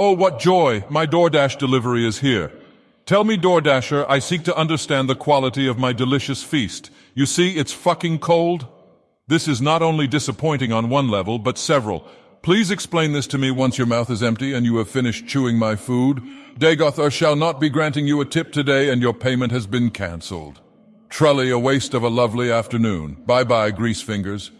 Oh, what joy! My DoorDash delivery is here. Tell me, DoorDasher, I seek to understand the quality of my delicious feast. You see, it's fucking cold. This is not only disappointing on one level, but several. Please explain this to me once your mouth is empty and you have finished chewing my food. Dagoth Ur shall not be granting you a tip today and your payment has been cancelled. Trully, a waste of a lovely afternoon. Bye-bye, grease fingers.